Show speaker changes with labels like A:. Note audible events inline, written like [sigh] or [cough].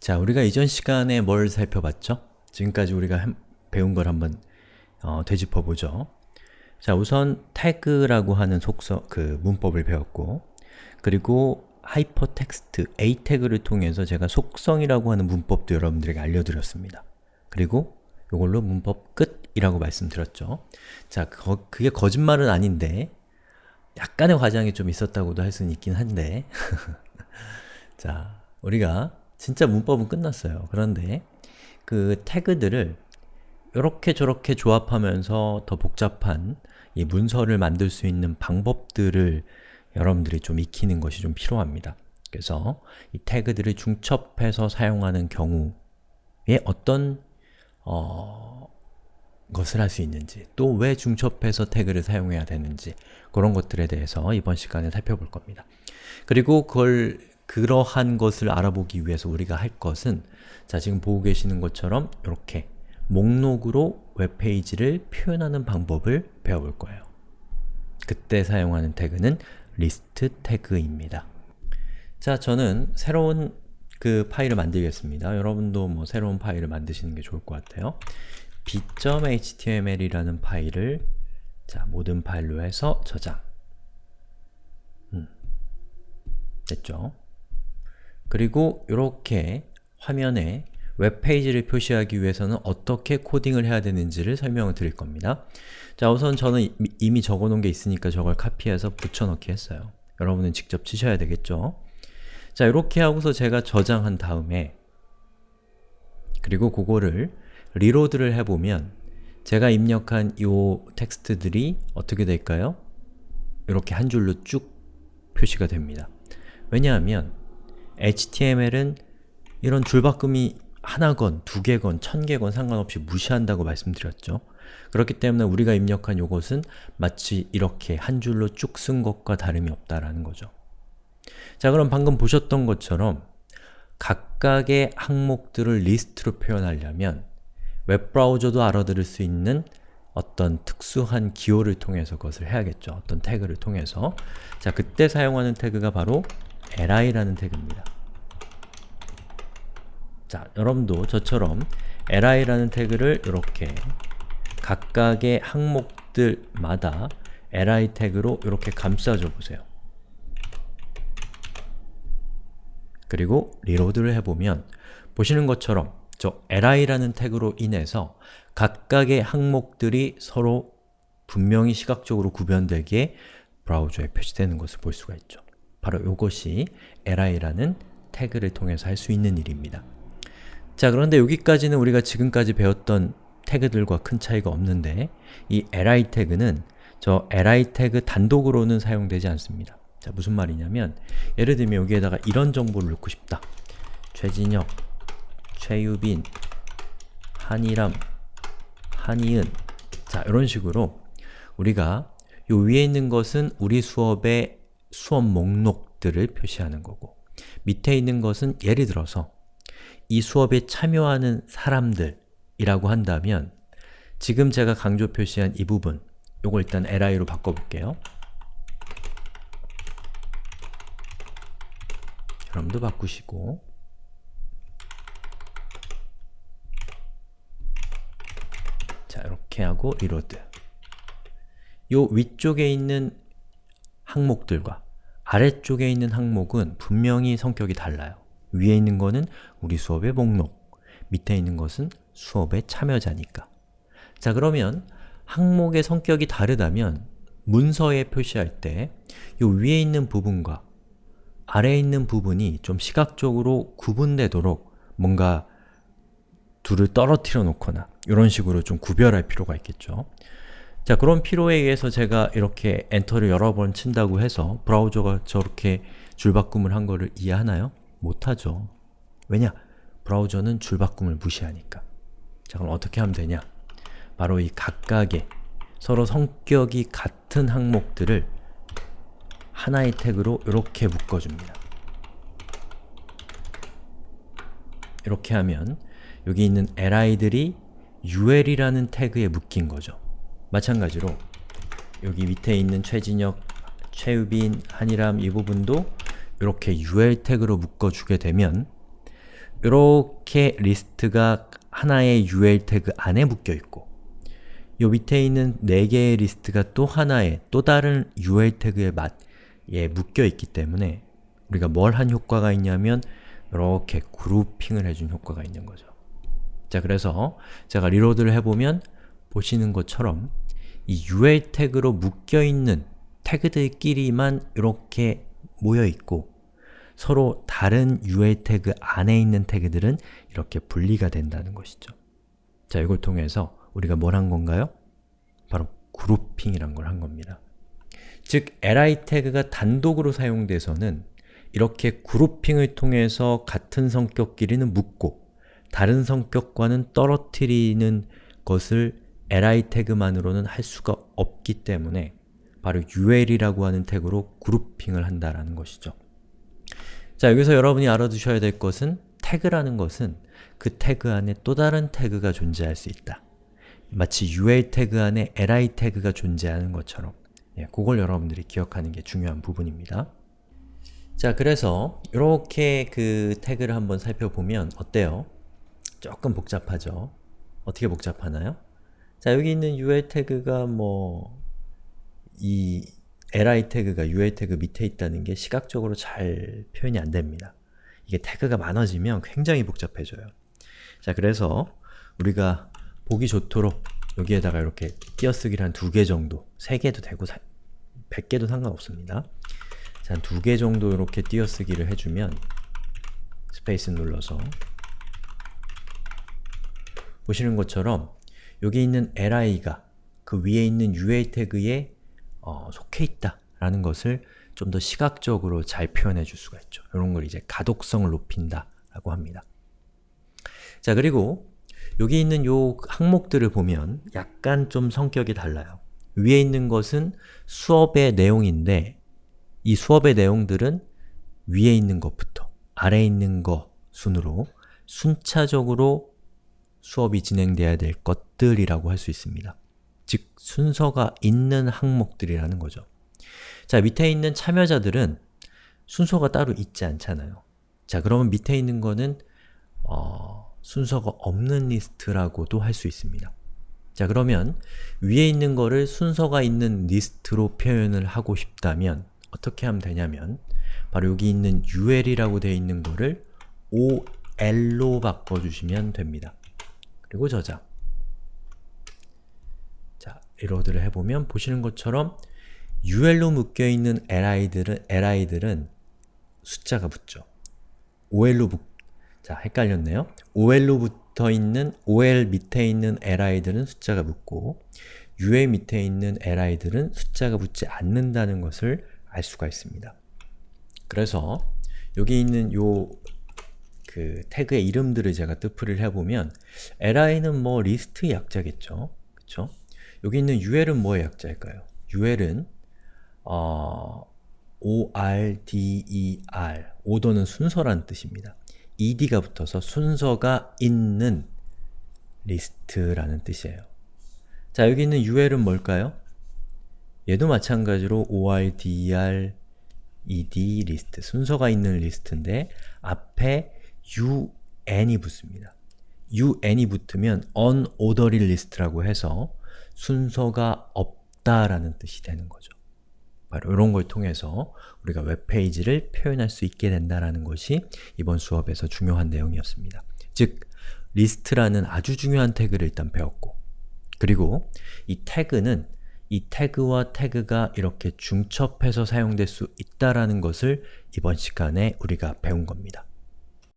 A: 자, 우리가 이전 시간에 뭘 살펴봤죠? 지금까지 우리가 한- 배운 걸 한번 어, 되짚어보죠. 자, 우선 태그라고 하는 속성, 그 문법을 배웠고 그리고 하이퍼텍스트, a 태그를 통해서 제가 속성이라고 하는 문법도 여러분들에게 알려드렸습니다. 그리고 이걸로 문법 끝이라고 말씀드렸죠. 자, 거- 그게 거짓말은 아닌데 약간의 과장이 좀 있었다고도 할 수는 있긴 한데 [laughs] 자, 우리가 진짜 문법은 끝났어요. 그런데 그 태그들을 이렇게 저렇게 조합하면서 더 복잡한 이 문서를 만들 수 있는 방법들을 여러분들이 좀 익히는 것이 좀 필요합니다. 그래서 이 태그들을 중첩해서 사용하는 경우에 어떤 어, 것을 할 수 있는지 또 왜 중첩해서 태그를 사용해야 되는지 그런 것들에 대해서 이번 시간에 살펴볼 겁니다. 그리고 그걸 그러한 것을 알아보기 위해서 우리가 할 것은 자 지금 보고 계시는 것처럼 이렇게 목록으로 웹페이지를 표현하는 방법을 배워볼 거예요. 그때 사용하는 태그는 리스트 태그입니다. 자, 저는 새로운 그 파일을 만들겠습니다. 여러분도 뭐 새로운 파일을 만드시는 게 좋을 것 같아요. b.html이라는 파일을 자, 모든 파일로 해서 저장. 음. 됐죠? 그리고 이렇게 화면에 웹페이지를 표시하기 위해서는 어떻게 코딩을 해야 되는지를 설명을 드릴 겁니다. 자, 우선 저는 이- 이미 적어놓은 게 있으니까 저걸 카피해서 붙여넣기 했어요. 여러분은 직접 치셔야 되겠죠? 자, 이렇게 하고서 제가 저장한 다음에 그리고 그거를 reload를 해보면 제가 입력한 이 텍스트들이 어떻게 될까요? 이렇게 한 줄로 쭉 표시가 됩니다. 왜냐하면 HTML은 이런 줄바꿈이 하나건, 두 개건, 천 개건 상관없이 무시한다고 말씀드렸죠. 그렇기 때문에 우리가 입력한 요것은 마치 이렇게 한 줄로 쭉 쓴 것과 다름이 없다라는 거죠. 자 그럼 방금 보셨던 것처럼 각각의 항목들을 리스트로 표현하려면 웹브라우저도 알아들을 수 있는 어떤 특수한 기호를 통해서 그것을 해야겠죠. 어떤 태그를 통해서 자 그때 사용하는 태그가 바로 li라는 태그입니다. 자, 여러분도 저처럼 li라는 태그를 이렇게 각각의 항목들마다 li 태그로 이렇게 감싸줘 보세요. 그리고 리로드를 해보면 보시는 것처럼 저 li라는 태그로 인해서 각각의 항목들이 서로 분명히 시각적으로 구별되게 브라우저에 표시되는 것을 볼 수가 있죠. 바로 이것이 li라는 태그를 통해서 할 수 있는 일입니다. 자 그런데 여기까지는 우리가 지금까지 배웠던 태그들과 큰 차이가 없는데 이 li 태그는 저 li 태그 단독으로는 사용되지 않습니다. 자 무슨 말이냐면 예를 들면 여기에다가 이런 정보를 넣고 싶다. 최진혁, 최유빈, 한이람, 한이은 자 이런 식으로 우리가 요 위에 있는 것은 우리 수업의 수업 목록들을 표시하는 거고 밑에 있는 것은 예를 들어서 이 수업에 참여하는 사람들이라고 한다면 지금 제가 강조 표시한 이 부분 요거 일단 li로 바꿔볼게요. 여러분도 바꾸시고 자 이렇게 하고 reload 요 위쪽에 있는 항목들과 아래쪽에 있는 항목은 분명히 성격이 달라요. 위에 있는 거는 우리 수업의 목록, 밑에 있는 것은 수업의 참여자니까. 자 그러면 항목의 성격이 다르다면 문서에 표시할 때 이 위에 있는 부분과 아래에 있는 부분이 좀 시각적으로 구분되도록 뭔가 둘을 떨어뜨려 놓거나 이런 식으로 좀 구별할 필요가 있겠죠. 자 그런 필요에 의해서 제가 이렇게 엔터를 여러 번 친다고 해서 브라우저가 저렇게 줄바꿈을 한 거를 이해하나요? 못하죠. 왜냐? 브라우저는 줄바꿈을 무시하니까. 자 그럼 어떻게 하면 되냐? 바로 이 각각의 서로 성격이 같은 항목들을 하나의 태그로 이렇게 묶어줍니다. 이렇게 하면 여기 있는 li들이 ul이라는 태그에 묶인 거죠. 마찬가지로 여기 밑에 있는 최진혁, 최유빈, 한이람 이 부분도 이렇게 ul 태그로 묶어주게 되면 이렇게 리스트가 하나의 UL 태그 안에 묶여 있고 요 밑에 있는 4개의 리스트가 또 하나의 또 다른 UL 태그에 맞, 예, 묶여 있기 때문에 우리가 뭘 한 효과가 있냐면 이렇게 grouping을 해준 효과가 있는 거죠. 자, 그래서 제가 reload를 해보면 보시는 것처럼 이 UL 태그로 묶여있는 태그들끼리만 이렇게 모여있고 서로 다른 UL 태그 안에 있는 태그들은 이렇게 분리가 된다는 것이죠. 자, 이걸 통해서 우리가 뭘 한 건가요? 바로 그룹핑이란 걸 한 겁니다. 즉, li 태그가 단독으로 사용돼서는 이렇게 그룹핑을 통해서 같은 성격끼리는 묶고 다른 성격과는 떨어뜨리는 것을 li 태그만으로는 할 수가 없기 때문에 바로 ul이라고 하는 태그로 그룹핑을 한다라는 것이죠. 자, 여기서 여러분이 알아두셔야 될 것은 태그라는 것은 그 태그 안에 또 다른 태그가 존재할 수 있다. 마치 ul 태그 안에 li 태그가 존재하는 것처럼 예, 그걸 여러분들이 기억하는 게 중요한 부분입니다. 자, 그래서 이렇게 그 태그를 한번 살펴보면 어때요? 조금 복잡하죠? 어떻게 복잡하나요? 자, 여기 있는 ul 태그가 뭐 이 li 태그가 ul 태그 밑에 있다는 게 시각적으로 잘 표현이 안 됩니다. 이게 태그가 많아지면 굉장히 복잡해져요. 자, 그래서 우리가 보기 좋도록 여기에다가 이렇게 띄어쓰기를 한 두 개 정도, 세 개도 되고 사, 100개도 상관없습니다. 자, 두개 정도 이렇게 띄어쓰기를 해주면 스페이스 눌러서 보시는 것처럼 여기 있는 li가 그 위에 있는 ul 태그에 어, 속해 있다 라는 것을 좀 더 시각적으로 잘 표현해 줄 수가 있죠. 이런 걸 이제 가독성을 높인다 라고 합니다. 자, 그리고 여기 있는 요 항목들을 보면 약간 좀 성격이 달라요. 위에 있는 것은 수업의 내용인데 이 수업의 내용들은 위에 있는 것부터 아래에 있는 것 순으로 순차적으로 수업이 진행돼야 될 것들이라고 할 수 있습니다. 즉, 순서가 있는 항목들이라는 거죠. 자, 밑에 있는 참여자들은 순서가 따로 있지 않잖아요. 자, 그러면 밑에 있는 거는 어, 순서가 없는 리스트라고도 할 수 있습니다. 자, 그러면 위에 있는 거를 순서가 있는 리스트로 표현을 하고 싶다면 어떻게 하면 되냐면 바로 여기 있는 ul이라고 되어 있는 거를 ol로 바꿔주시면 됩니다. 그리고 저장 자, 리로드를 해보면 보시는 것처럼 ul로 묶여있는 li들은, li들은 숫자가 붙죠. ol로 붙, 자, 헷갈렸네요. ol로 붙어있는, ol 밑에 있는 li들은 숫자가 붙고 ul 밑에 있는 li들은 숫자가 붙지 않는다는 것을 알 수가 있습니다. 그래서 여기 있는 요 그 태그의 이름들을 제가 뜻풀이를 해보면 li는 뭐 리스트의 약자겠죠. 그쵸? 여기 있는 ul은 뭐의 약자일까요? ul은 어, ORDER, 오더는 순서라는 뜻입니다. ed가 붙어서 순서가 있는 리스트라는 뜻이에요. 자, 여기 있는 ul은 뭘까요? 얘도 마찬가지로 ORDER, ED 리스트, 순서가 있는 리스트인데 앞에 UN이 붙습니다. UN이 붙으면 unordered list라고 해서 순서가 없다라는 뜻이 되는 거죠. 바로 이런 걸 통해서 우리가 웹페이지를 표현할 수 있게 된다는 것이 이번 수업에서 중요한 내용이었습니다. 즉, 리스트라는 아주 중요한 태그를 일단 배웠고 그리고 이 태그는 이 태그와 태그가 이렇게 중첩해서 사용될 수 있다라는 것을 이번 시간에 우리가 배운 겁니다.